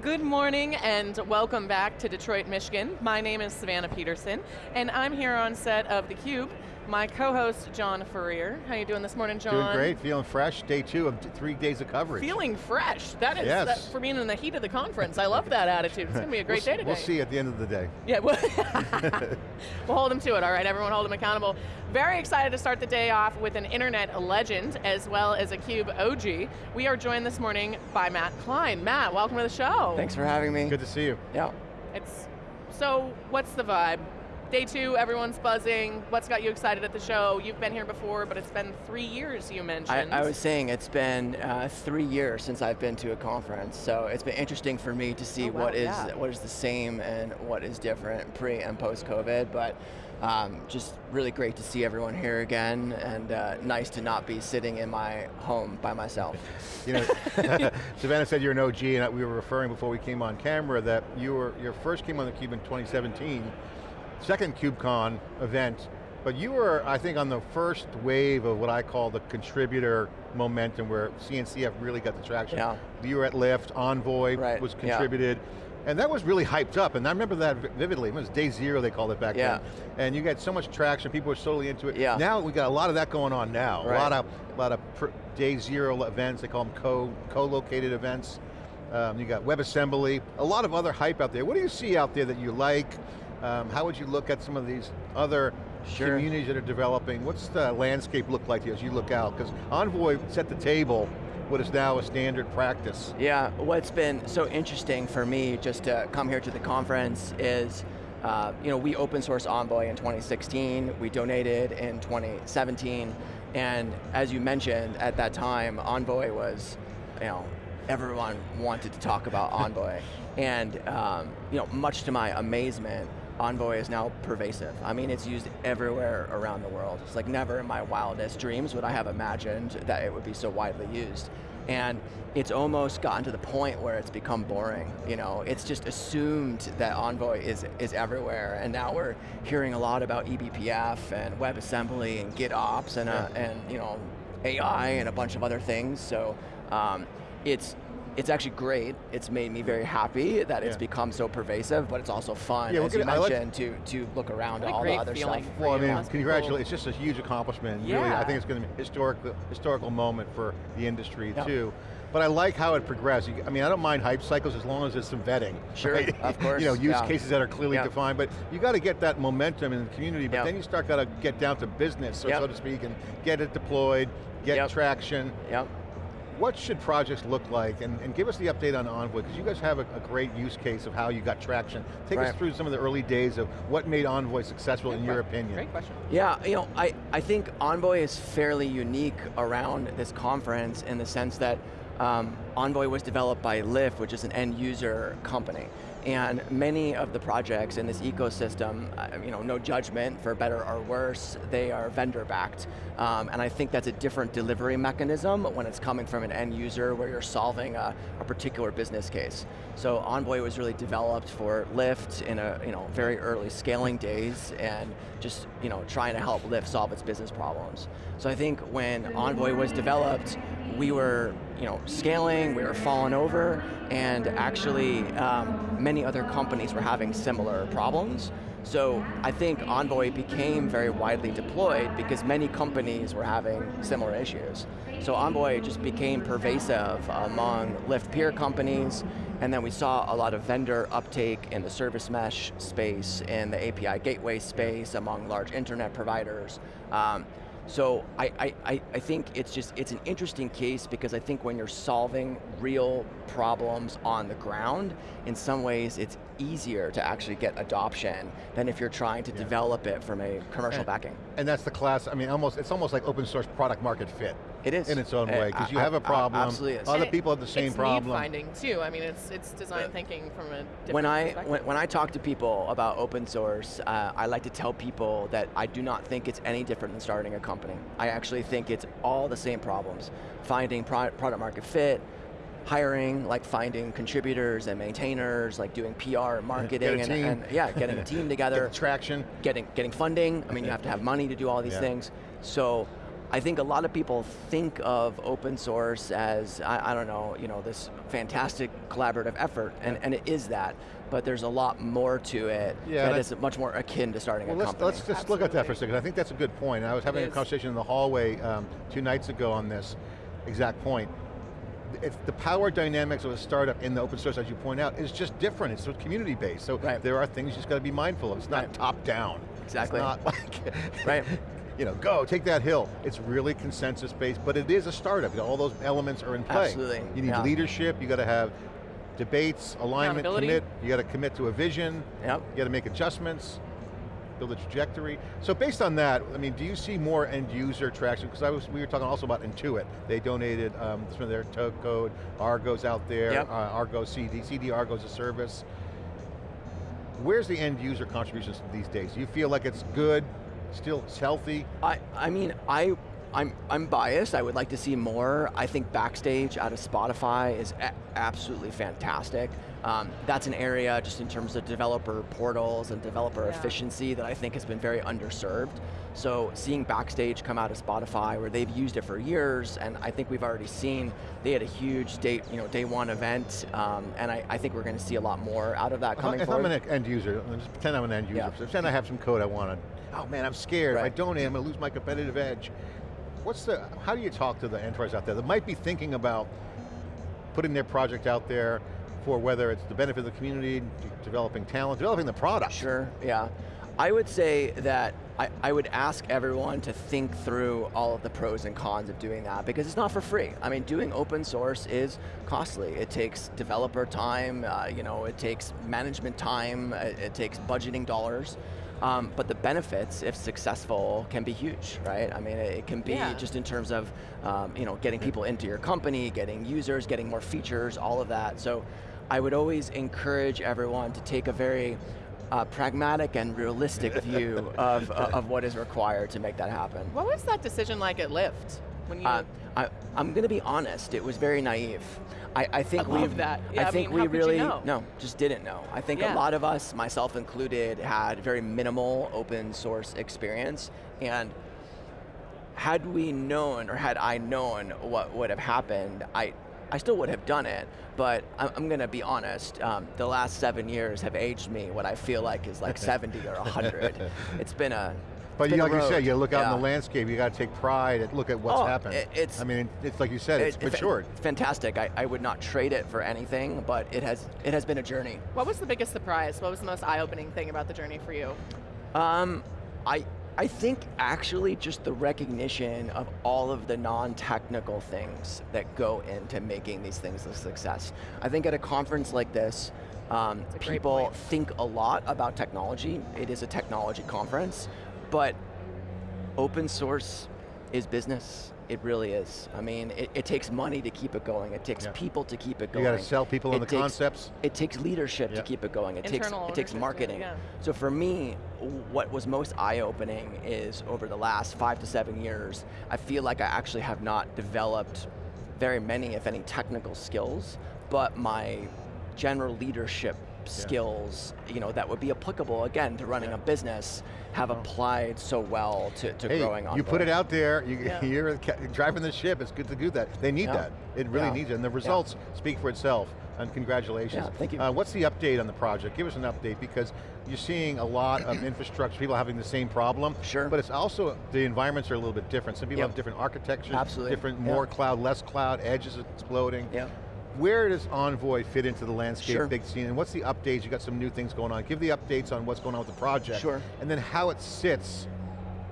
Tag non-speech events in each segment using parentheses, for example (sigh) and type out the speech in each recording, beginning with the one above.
Good morning and welcome back to Detroit, Michigan. My name is Savannah Peterson and I'm here on set of theCUBE. My co-host, John Furrier. How you doing this morning, John? Doing great, feeling fresh. Day two of three days of coverage. Feeling fresh. That is, yes. that, for being in the heat of the conference, I love that (laughs) attitude. It's going to be a great we'll, day today. We'll see at the end of the day. Yeah, we'll, (laughs) (laughs) we'll hold them to it, all right? Everyone hold them accountable. Very excited to start the day off with an internet legend as well as a CUBE OG. We are joined this morning by Matt Klein. Matt, welcome to the show. Thanks for having me. Good to see you. Yeah. It's, so what's the vibe? Day two, everyone's buzzing. What's got you excited at the show? You've been here before, but it's been three years, you mentioned. I, I was saying it's been uh, three years since I've been to a conference, so it's been interesting for me to see oh, wow, what is yeah. what is the same and what is different pre and post COVID, but um, just really great to see everyone here again, and uh, nice to not be sitting in my home by myself. (laughs) You know, (laughs) Savannah said you're an OG, and we were referring before we came on camera that you were, your first came on the Cube in 2017, second KubeCon event, but you were, I think, on the first wave of what I call the contributor momentum where CNCF really got the traction. Yeah. You were at Lyft, Envoy Right, was yeah. contributed, and that was really hyped up, and I remember that vividly. It was day zero, they called it back Yeah. then. And you got so much traction, people were totally into it. Yeah. Now we got a lot of that going on now. A lot of, a lot of day zero events, they call them co, co-located events. Um, you got WebAssembly, a lot of other hype out there. What do you see out there that you like? Um, how would you look at some of these other Sure. communities that are developing? What's the landscape look like as you look out? Because Envoy set the table, what is now a standard practice. Yeah, what's been so interesting for me just to come here to the conference is, uh, you know, we open source Envoy in 2016, we donated in 2017, and as you mentioned, at that time, Envoy was, you know, everyone wanted to talk about (laughs) Envoy. And, um, you know, much to my amazement, Envoy is now pervasive. I mean, it's used everywhere around the world. It's like never in my wildest dreams would I have imagined that it would be so widely used. And it's almost gotten to the point where it's become boring. You know, it's just assumed that Envoy is, is everywhere, and now we're hearing a lot about eBPF and WebAssembly and GitOps and, uh, and you know, AI and a bunch of other things. So um, it's it's actually great. It's made me very happy that it's become so pervasive, but it's also fun, Yeah, we're as you gonna- like- mentioned, to, to look around What at a all the great other feeling. stuff. Well, I mean, congratulations, it's just a huge accomplishment. Really, I think it's going to be a historic, historical moment for the industry Yeah. too. But I like how it progressed. I mean, I don't mind hype cycles as long as there's some vetting. Sure, right? of (laughs) course, you know, use yeah. cases that are clearly Yeah. defined, but you got to get that momentum in the community, but Yeah. then you start got to get down to business, so, Yep. so to speak, and get it deployed, get Yep. traction. Yep. What should projects look like? And, and give us the update on Envoy, because you guys have a, a great use case of how you got traction. Take us through some of the early days of what made Envoy successful in your opinion. Great question. Yeah, you know, I, I think Envoy is fairly unique around this conference in the sense that um, Envoy was developed by Lyft, which is an end user company. And many of the projects in this ecosystem, uh, you know, no judgment for better or worse, they are vendor backed. Um, and I think that's a different delivery mechanism when it's coming from an end user where you're solving a, a particular business case. So Envoy was really developed for Lyft in a you know very early scaling days and just you know trying to help Lyft solve its business problems. So I think when Envoy was developed, we were you know scaling, we were falling over, and actually um, many other companies were having similar problems. So I think Envoy became very widely deployed because many companies were having similar issues. So Envoy just became pervasive among Lyft peer companies, and then we saw a lot of vendor uptake in the service mesh space, in the API gateway space, among large internet providers. Um, so I, I, I- I think it's just, it's an interesting case because I think when you're solving real problems on the ground, in some ways it's easier to actually get adoption than if you're trying to develop it from a commercial And- backing. And that's the class, I mean, almost, it's almost like open source product market fit. It is. In its own Uh, way, because you I- have a problem, absolutely is. other And people have the same it's problem. need finding too. I mean, it's it's design thinking from a different when I perspective. when, when I talk to people about open source, uh, I like to tell people that I do not think it's any different than starting a company. I actually think it's all the same problems: finding pro product market fit, hiring, like finding contributors and maintainers, like doing PR and marketing, and, team. and yeah, getting a team (laughs) together, the traction. getting getting funding. I mean, you have to have money to do all these Yeah. things. So I think a lot of people think of open source as, I, I don't know, you know, this fantastic collaborative effort, and, and it is that, but there's a lot more to it Yeah, that is much more akin to starting Well, a let's, company. let's just look at that for a second. I think that's a good point. I was having a is. conversation in the hallway um, two nights ago on this exact point. It's the power dynamics of a startup in the open source, as you point out, is just different. It's community based, so Right. there are things you just got to be mindful of. It's not Right. top down. Exactly. It's not (laughs) like, Right. You know, go, take that hill. It's really consensus based, but it is a startup. All those elements are in play. Absolutely, You need yeah. leadership, you got to have debates, alignment, commit, you got to commit to a vision, Yep. you got to make adjustments, build a trajectory. So based on that, I mean, do you see more end user traction? Because I was, we were talking also about Intuit. They donated um, some of their to- code, Argo's out there, Yep. uh, Argo CD, CD Argo's a service. Where's the end user contributions these days? Do you feel like it's good, still it's healthy? I, I mean, I, I'm, I'm biased. I would like to see more. I think Backstage out of Spotify is a- absolutely fantastic. Um, that's an area just in terms of developer portals and developer Yeah. efficiency that I think has been very underserved. So seeing Backstage come out of Spotify where they've used it for years, and I think we've already seen they had a huge day, you know, day one event, um, and I, I think we're going to see a lot more out of that If I- coming if forward. I'm an end user, just pretend I'm an end user. Yeah. Pretend I have some code I want to, oh man, I'm scared. If I Right. donate, I'm going to lose my competitive edge. What's the, how do you talk to the enterprise out there that might be thinking about putting their project out there for whether it's the benefit of the community, developing talent, developing the product? Sure, yeah. I would say that I, I would ask everyone to think through all of the pros and cons of doing that because it's not for free. I mean, doing open source is costly. It takes developer time, uh, you know, it takes management time, it, it takes budgeting dollars. Um, but the benefits, if successful, can be huge, right? I mean, it, it can be Yeah. just in terms of, um, you know, getting people into your company, getting users, getting more features, all of that. So I would always encourage everyone to take a very uh, pragmatic and realistic (laughs) view of, uh, of what is required to make that happen. What was that decision like at Lyft? When you, Uh, I, I'm going to be honest, it was very naive. I, I think I love we that. Yeah, I think mean, we could you really know? no, just didn't know. I think Yeah. a lot of us, myself included, had very minimal open source experience, and had we known or had I known what would have happened, I. I still would have done it, but I'm, I'm going to be honest. Um, the last seven years have aged me what I feel like is like (laughs) 70 or 100. It's been a But it's you, been a like you said, road. you look out in the landscape, you got to take pride and look at what's Oh, happened. it- it's- I mean, it's like you said, it's It- it- matured. Fantastic. I, I would not trade it for anything, but it has it has been a journey. what was the biggest surprise? What was the most eye-opening thing about the journey for you? Um, I I think actually just the recognition of all of the non-technical things that go into making these things a success. I think at a conference like this, um, That's a great people think a lot about technology. It is a technology conference, but open source is business. It really is. I mean, it, it takes money to keep it going. It takes Yeah. people to keep it going. You got to sell people on It the takes- concepts. It takes leadership Yeah. to keep it going. It takes Internal it takes marketing. yeah. So for me, what was most eye-opening is over the last five to seven years, I feel like I actually have not developed very many, if any, technical skills, but my general leadership skills, you know, that would be applicable again to running a business, have applied so well to, to Hey, growing on. you put it out there, you, (laughs) you're driving the ship, it's good to do that. They need that. It really needs it, and the results speak for itself. And congratulations. Yeah, thank you. Uh, what's the update on the project? Give us an update because you're seeing a lot of (clears throat) infrastructure, people having the same problem. Sure. But it's also, the environments are a little bit different. Some people Yep. have different architectures, Absolutely. different, more cloud, less cloud, edges exploding. Yeah. Where does Envoy fit into the landscape Sure. big scene, and what's the updates? You got some new things going on. Give the updates on what's going on with the project. Sure. And then how it sits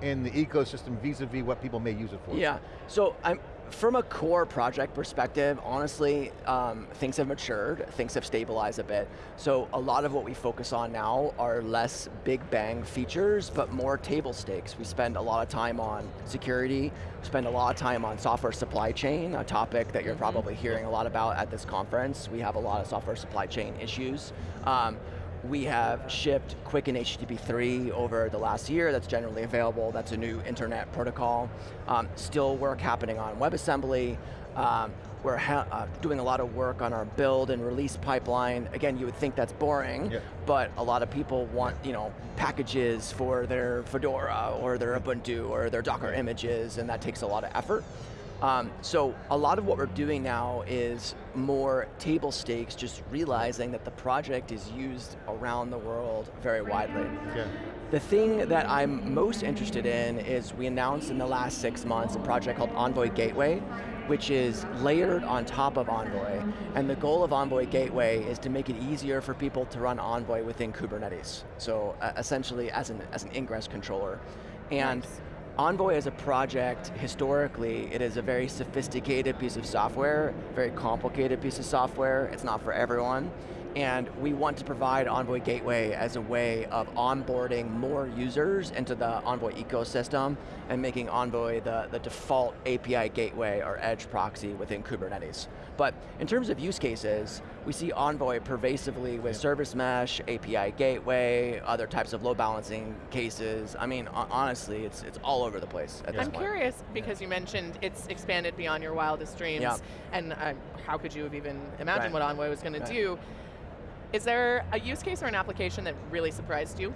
in the ecosystem vis-a-vis what people may use it for. Yeah, so I'm, from a core project perspective, honestly, um, things have matured, things have stabilized a bit. So a lot of what we focus on now are less big bang features, but more table stakes. We spend a lot of time on security, we spend a lot of time on software supply chain, a topic that you're probably hearing a lot about at this conference. We have a lot of software supply chain issues. Um, we have shipped QUIC and HTTP 3 over the last year, that's generally available, that's a new internet protocol. Um, still work happening on WebAssembly. Um, we're uh, doing a lot of work on our build and release pipeline. Again, you would think that's boring, yeah. but a lot of people want you know packages for their Fedora or their Ubuntu or their Docker images, and that takes a lot of effort. Um, so a lot of what we're doing now is more table stakes, just realizing that the project is used around the world very widely. Yeah. The thing that I'm most interested in is we announced in the last six months a project called Envoy Gateway, which is layered on top of Envoy. And the goal of Envoy Gateway is to make it easier for people to run Envoy within Kubernetes. So uh, essentially as an, as an ingress controller. And nice. Envoy as a project, historically, it is a very sophisticated piece of software, very complicated piece of software. It's not for everyone. And we want to provide Envoy Gateway as a way of onboarding more users into the Envoy ecosystem and making Envoy the, the default API gateway or edge proxy within Kubernetes. But in terms of use cases, we see Envoy pervasively with service mesh, API gateway, other types of load balancing cases. I mean, honestly, it's, it's all over the place at yeah. this I'm point. curious, because you mentioned it's expanded beyond your wildest dreams, yeah. and uh, how could you have even imagined right. what Envoy was going right. to do? Is there a use case or an application that really surprised you?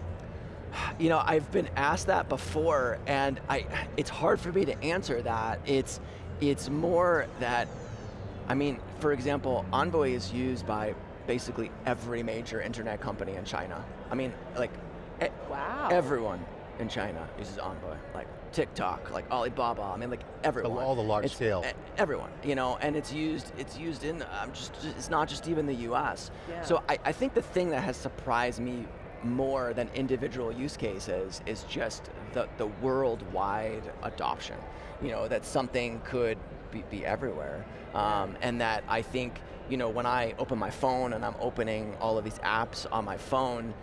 You know, I've been asked that before, and I, it's hard for me to answer that. It's, it's more that, I mean, for example, Envoy is used by basically every major internet company in China. I mean, like, wow. everyone in China uses Envoy. Like, TikTok, like Alibaba, I mean like everyone. All the large it's, scale. Everyone, you know, and it's used, it's used in, um, just, it's not just even the US. Yeah. So I, I think the thing that has surprised me more than individual use cases is just the, the worldwide adoption. You know, that something could be, be everywhere. Um, and that I think, you know, when I open my phone and I'm opening all of these apps on my phone,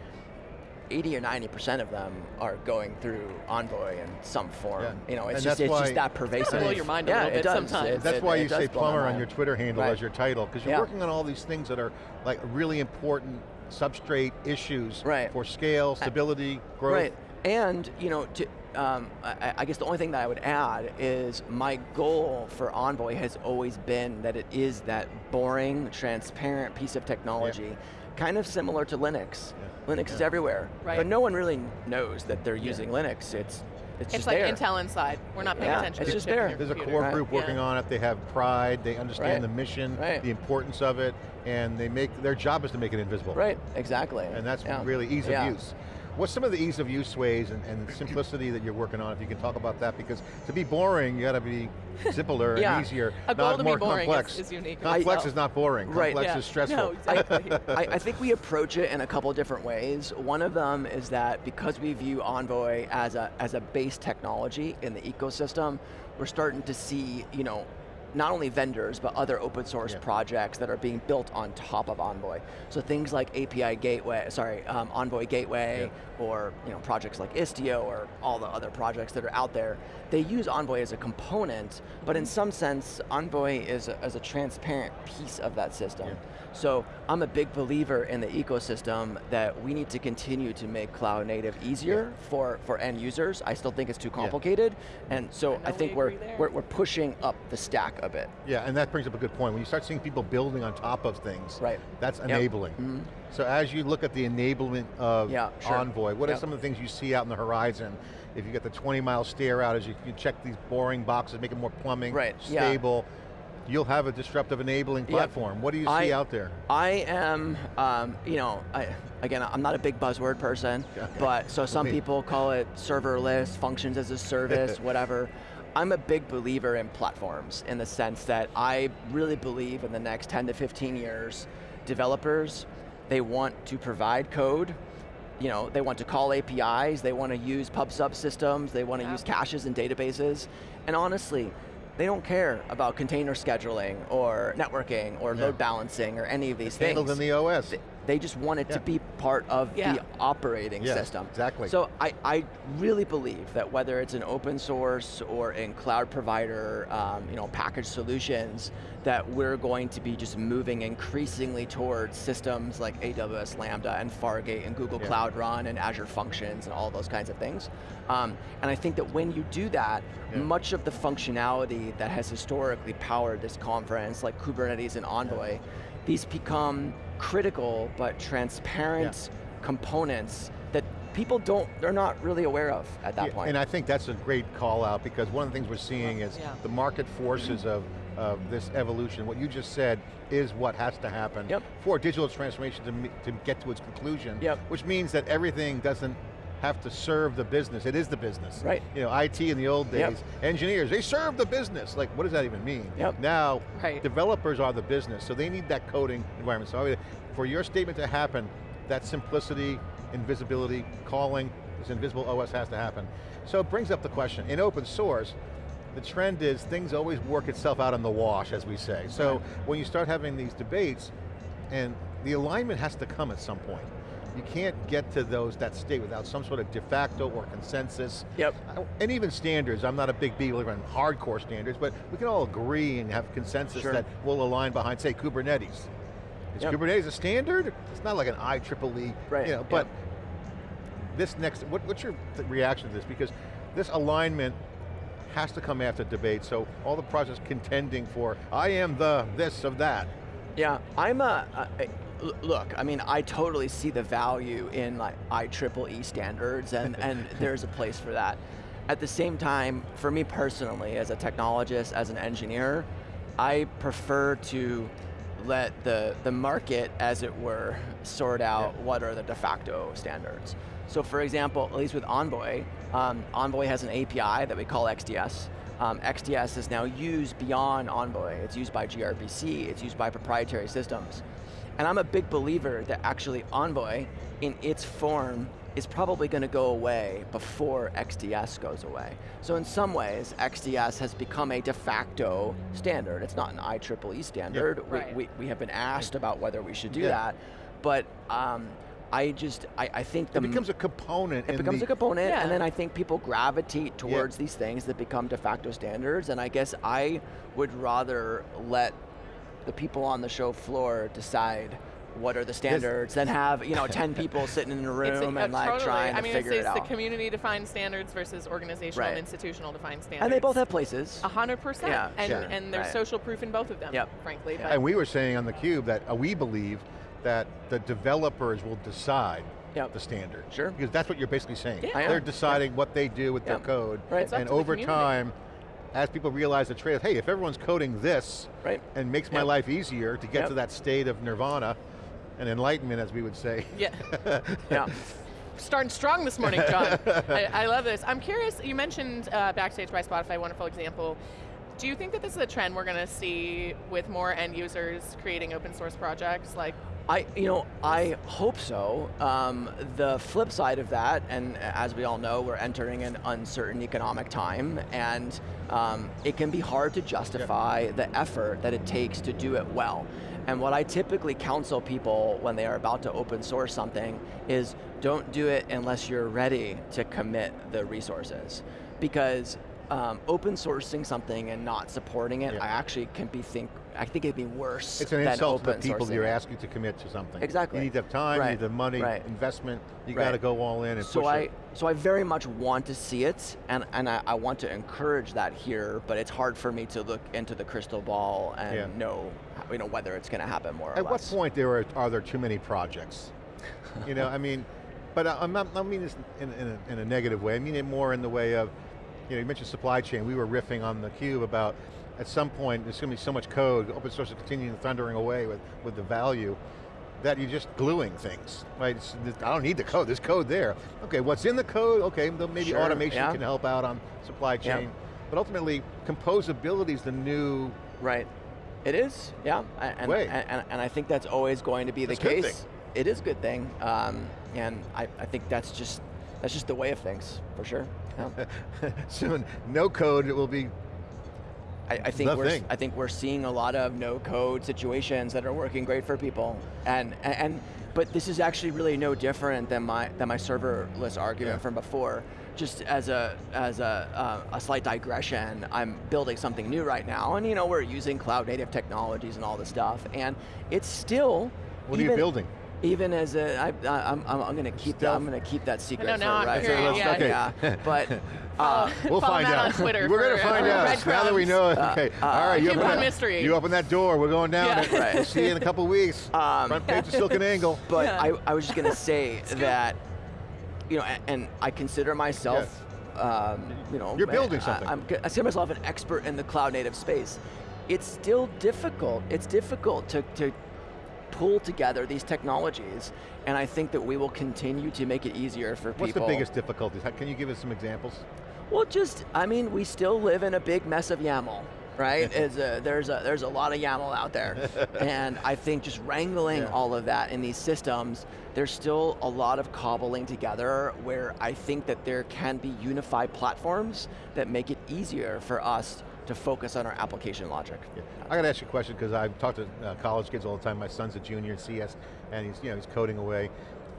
80 or 90% of them are going through Envoy in some form. Yeah. You know, it's just it's just that pervasive. blow your mind a yeah, little bit it does. sometimes. It, that's it, why it you say plumber on your Twitter handle Right. as your title, because you're Yeah. working on all these things that are like really important substrate issues Right. for scale, stability, growth. Right, and you know, to, um, I, I guess the only thing that I would add is my goal for Envoy has always been that it is that boring, transparent piece of technology, kind of similar to Linux. Linux is everywhere, Right. but no one really knows that they're using Linux. It's it's, It's just like there. Intel Inside. We're not paying Yeah, attention it's to the just there. your There's a core Right. group working Yeah. on it. They have pride. They understand Right. the mission, Right. the importance of it, and they make their job is to make it invisible. Right, exactly. And that's Yeah. really ease Yeah. of use. What's some of the ease of use ways and, and simplicity that you're working on? If you can talk about that, because to be boring, you got (laughs) to be simpler Yeah. and easier, A goal not to more be boring complex. is, is unique. in complex itself. Uh, is not boring. Right. Complex Yeah. is (laughs) stressful. No, exactly. (laughs) I, I think we approach it in a couple different ways. One of them is that because we view Envoy as a, as a base technology in the ecosystem, we're starting to see, you know, not only vendors, but other open source Yeah. projects that are being built on top of Envoy. So things like API Gateway, sorry, um, Envoy Gateway, or you know, projects like Istio, or all the other projects that are out there, they use Envoy as a component, but in some sense, Envoy is a, is a transparent piece of that system. Yeah. So I'm a big believer in the ecosystem that we need to continue to make cloud native easier for, for end users. I still think it's too complicated, and so I I, think we we're, we're, we're pushing up the stack a bit. Yeah, and that brings up a good point. When you start seeing people building on top of things, Right. that's Yep. enabling. Mhm. So as you look at the enablement of Yeah, sure. Envoy, what are some of the things you see out in the horizon? If you get the 20 mile stare out as you, you check these boring boxes, make it more plumbing, Right, yeah. stable, you'll have a disruptive enabling Yep. platform. What do you see I- out there? I am, um, you know, I, again, I'm not a big buzzword person, Okay. (laughs) but so some people call it serverless, functions as a service, (laughs) whatever. I'm a big believer in platforms in the sense that I really believe in the next 10 to 15 years, developers, they want to provide code, you know, they want to call APIs, they want to use pub sub systems, they want to Yeah. use caches and databases, and honestly, they don't care about container scheduling or networking or Yeah. load balancing or any of these It's things. handled in the OS. They just want it Yeah. to be part of Yeah. the operating Yes, system. exactly. So I, I really believe that whether it's an open source or in cloud provider, um, you know, packaged solutions, that we're going to be just moving increasingly towards systems like AWS Lambda and Fargate and Google Yeah. Cloud Run and Azure Functions and all those kinds of things. Um, and I think that when you do that, Yeah. much of the functionality that has historically powered this conference, like Kubernetes and Envoy, these become critical but transparent components that people don't, they're not really aware of at that Yeah, point. And I think that's a great call out because one of the things we're seeing is Yeah. the market forces of, of this evolution. What you just said is what has to happen Yep. for digital transformation to, to get to its conclusion. Yep. Which means that everything doesn't have to serve the business, it is the business. Right. You know, IT in the old days, Yep. engineers, they serve the business. Like, what does that even mean? Yep. Now, Right. developers are the business, so they need that coding environment. So I mean, for your statement to happen, that simplicity, invisibility, calling, this invisible OS has to happen. So it brings up the question, in open source, the trend is things always work itself out in the wash, as we say. So Right. when you start having these debates, and the alignment has to come at some point. You can't get to those that state without some sort of de facto or consensus. Yep. And even standards, I'm not a big believer in hardcore standards, but we can all agree and have consensus Sure. that will align behind, say, Kubernetes. Is Yep. Kubernetes a standard? It's not like an IEEE, Right, you know, but this next, what, what's your reaction to this? Because this alignment has to come after debate, so all the projects contending for, I am the this of that. Yeah, I'm a, a- a- l- look, I mean, I totally see the value in like IEEE standards and, (laughs) and there's a place for that. At the same time, for me personally, as a technologist, as an engineer, I prefer to let the, the market, as it were, sort out Yeah. what are the de facto standards. So for example, at least with Envoy, um, Envoy has an API that we call XDS. Um, XDS is now used beyond Envoy. It's used by gRPC, it's used by proprietary systems. And I'm a big believer that actually Envoy, in its form, is probably going to go away before XDS goes away. So in some ways, XDS has become a de facto standard. It's not an IEEE standard. We- Right. we, we have been asked about whether we should do Yeah. that, but um, I just, I, I think the It becomes a component it in becomes the, a component, Yeah. and then I think people gravitate towards these things that become de facto standards, and I guess I would rather let the people on the show floor decide what are the standards then have, you know, (laughs) 10 people sitting in a It's a- room uh, and like totally. trying I to mean, figure it's, it it's the community defined standards versus organizational Right. and institutional defined standards. And they both have places. A hundred percent. Yeah, And sure. and there's Right. social proof in both of them, Yep. frankly. But and we were saying on theCUBE that uh, we believe that the developers will decide Yep. the standard. Sure. Because that's what you're basically saying. Yeah. They're deciding what they do with their code. Right. And over community. time, as people realize the trade, hey, if everyone's coding this, Right. and makes my Yep. life easier to get Yep. to that state of nirvana, and enlightenment as we would say. yeah. (laughs) yeah. Starting strong this morning, John. (laughs) I, I love this. I'm curious, you mentioned uh, Backstage by Spotify, wonderful example. Do you think that this is a trend we're going to see with more end users creating open source projects? Like, I, you know, I hope so. Um, the flip side of that, and as we all know, we're entering an uncertain economic time, and um, it can be hard to justify the effort that it takes to do it well. And what I typically counsel people when they are about to open source something is don't do it unless you're ready to commit the resources. Because um, open sourcing something and not supporting it, Yeah. I actually can be think, I think it'd be worse It's an than insult to the people you're asking to commit to something. Exactly. You need to have time, you need the money, Right. investment, you Right. got to go all in and So push I, it. so I very much want to see it, and, and I, I want to encourage that here, but it's hard for me to look into the crystal ball and Yeah. know, you know whether it's going to happen more or At what less. point there are, are there too many projects? you know, I mean, but I- I'm not, I mean this in, in, a, in a negative way. I mean it more in the way of, you know, you mentioned supply chain. We were riffing on the cube about at some point there's going to be so much code, open source is continuing thundering away with, with the value that you're just gluing things, right? It's, I don't need the code, there's code there. Okay, what's in the code? Okay, maybe Sure, automation yeah. can help out on supply Yeah. chain. But ultimately, composability is the new Right. It is, yeah, and, Way. and, and, and I think that's always going to be That's the case. It is a good thing, um, and I, I think that's just that's just the way of things for sure. (laughs) Soon, no code, it will be I, I think we're thing. I think we're seeing a lot of no code situations that are working great for people, and and, and but this is actually really no different than my than my serverless argument Yeah. from before. Just as a as a uh, a slight digression, I'm building something new right now, and you know we're using cloud native technologies and all this stuff, and it's still. What are you building? Even as a, I, I, I'm, I'm, I'm going to keep that. I'm going to keep that secret know, for now I'm right curious, now. yeah. Okay. yeah. (laughs) But uh, We'll find out. on Twitter We're going to find uh, out. Now that we know, okay. uh, All right, you open that, mystery. You open that door. We're going down Yeah. it. Right. We'll see you in a (laughs) couple weeks. Um, Front page of Silicon Angle. (laughs) But Yeah. I, I was just going to say that, you know, a- and I consider myself, um, you know, You're building I- something. I'm, I consider myself an expert in the cloud native space. It's still difficult. It's difficult to, to pull together these technologies, and I think that we will continue to make it easier for What's people. What's the biggest difficulties? Can you give us some examples? Well, just I mean, we still live in a big mess of YAML, right? (laughs) A, there's a there's a lot of YAML out there, (laughs) and I think just wrangling Yeah. all of that in these systems, there's still a lot of cobbling together. Where I think that there can be unified platforms that make it easier for us to focus on our application logic. Yeah. I got to ask you a question because I talk to uh, college kids all the time. My son's a junior in CS, and he's you know he's coding away.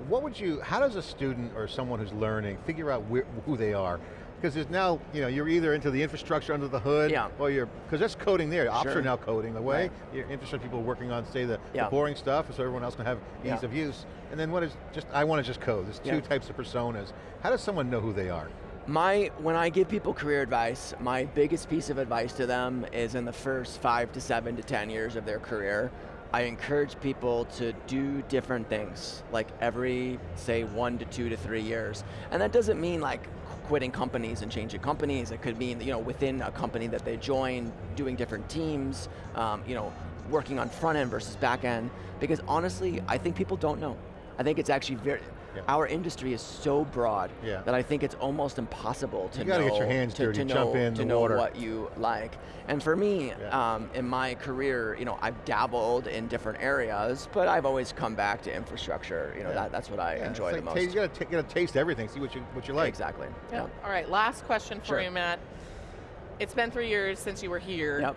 What would you? How does a student or someone who's learning figure out where, who they are? Because there's now you know you're either into the infrastructure under the hood, Yeah. or you're because that's coding there. Ops Sure. are now coding away. Right. Your infrastructure people are working on say the, the boring stuff, so everyone else can have ease Yeah. of use. And then what is just I want to just code. There's two Yeah. types of personas. How does someone know who they are? My, when I give people career advice, my biggest piece of advice to them is in the first five to seven to 10 years of their career, I encourage people to do different things, like every, say, one to two to three years. And that doesn't mean like quitting companies and changing companies. It could mean, you know, within a company that they join, doing different teams, um, you know, working on front end versus back end. Because honestly, I think people don't know. I think it's actually very, Yeah. our industry is so broad Yeah. that I think it's almost impossible to You gotta know, get your hands to, dirty, to know, jump in to the know water. what you like. And for me, Yeah. um, in my career, you know, I've dabbled in different areas, but I've always come back to infrastructure. You know, Yeah. that, that's what I Yeah, enjoy it's the most. ta- you got to got to taste everything. See what you what you like. Exactly. Yeah. Yep. All right, last question for Sure. you, Matt. It's been three years since you were here. Yep.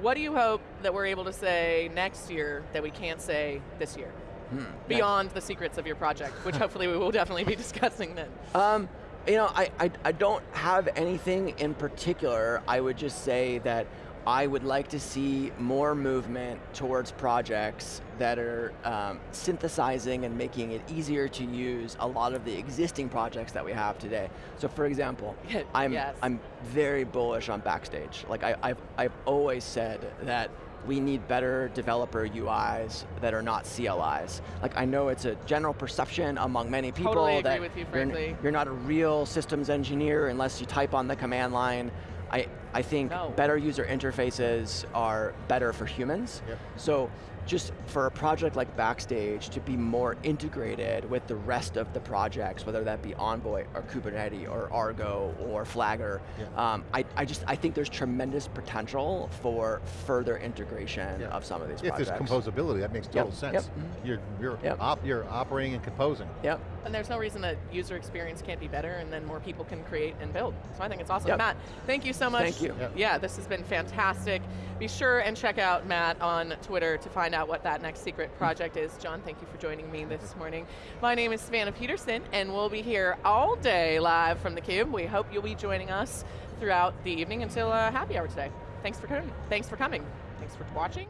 What do you hope that we're able to say next year that we can't say this year? Hmm. Beyond the secrets of your project, which hopefully we will definitely be (laughs) discussing then. Um, you know, I, I, I don't have anything in particular. I would just say that I would like to see more movement towards projects that are um, synthesizing and making it easier to use a lot of the existing projects that we have today. So for example, (laughs) I'm, Yes. I'm very bullish on Backstage. Like I, I've, I've always said that we need better developer UIs that are not CLIs. Like I know it's a general perception among many people Totally agree that with you, you're you're not a real systems engineer unless you type on the command line. I, I think No. better user interfaces are better for humans. Yep. So just for a project like Backstage to be more integrated with the rest of the projects, whether that be Envoy or Kubernetes or Argo or Flagger, Yeah. um, I, I just I think there's tremendous potential for further integration Yeah. of some of these projects. If there's composability, that makes total Yep, sense. yep. You're you're Yep. op, you're operating and composing. Yep. And there's no reason that user experience can't be better and then more people can create and build. So I think it's awesome. Yep. Matt, thank you so much. Thank you. Yep. Yeah, this has been fantastic. Be sure and check out Matt on Twitter to find out what that next secret project is. John, thank you for joining me this morning. My name is Savannah Peterson and we'll be here all day live from theCUBE. We hope you'll be joining us throughout the evening until uh, happy hour today. Thanks for coming. Thanks for coming. Thanks for watching.